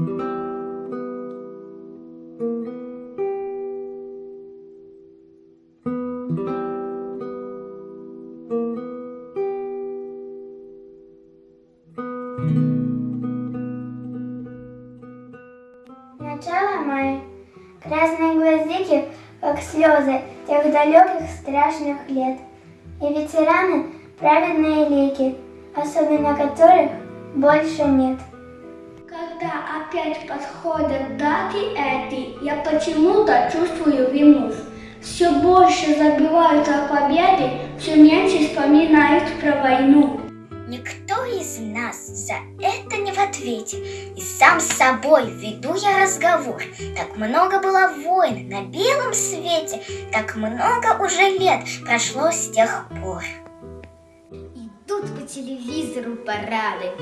Начало мая. Красные гвоздики, как слезы тех далеких страшных лет. И ветераны праведные лики, особенно которых больше нет. Когда опять подходят даты эти, я почему-то чувствую вину. Все больше забивают о победе, все меньше вспоминают про войну. Никто из нас за это не в ответе. И сам с собой веду я разговор. Так много было войн на белом свете, так много уже лет прошло с тех пор. Идут по телевизору парады,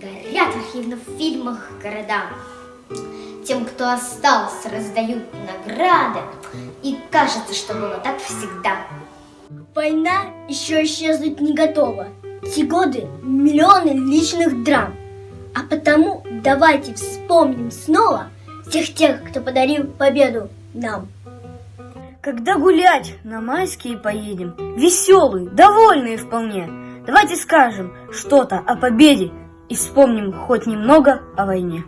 горят архивных фильмах города. Тем, кто остался, раздают награды, и кажется, что было так всегда. Война еще исчезнуть не готова. Те годы миллионы личных драм. А потому давайте вспомним снова всех тех, кто подарил победу нам. Когда гулять на майские поедем, веселые, довольные вполне, давайте скажем что-то о победе и вспомним хоть немного о войне.